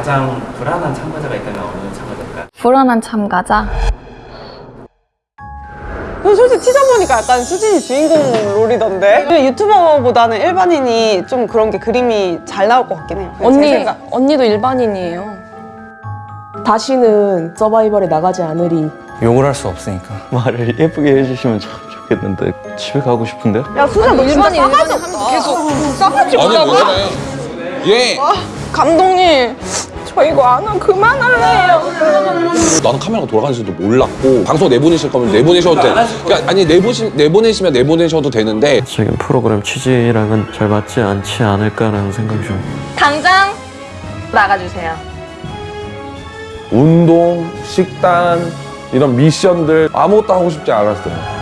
가장 불안한 참가자가 있다면 어느 참가자일까요? 불안한 참가자. 저 솔직히 티저 보니까 약간 수진이 주인공 롤이던데 유튜버보다는 일반인이 좀 그런 게 그림이 잘 나올 것 같긴 해요 제 언니. 언니도 일반인이에요. 다시는 서바이벌에 나가지 않으리. 욕을 할 수 없으니까. 말을 예쁘게 해주시면 참 좋겠는데 집에 가고 싶은데요? 야 수진 너 진짜 일반인, 싸가지 없다 계속 싸가지 아니 없다고? 뭐래? 얘 감독님 저 이거 안 하면 그만할래요 나는 카메라가 돌아가는지도 몰랐고 방송 내보내실 거면 내보내셔도 돼. 그러니까 아니 내보시 내보내시면 내보내셔도 되는데 지금 프로그램 취지랑은 잘 맞지 않지 않을까라는 생각이 좀 당장 나가주세요. 운동, 식단 이런 미션들 아무것도 하고 싶지 않았어요.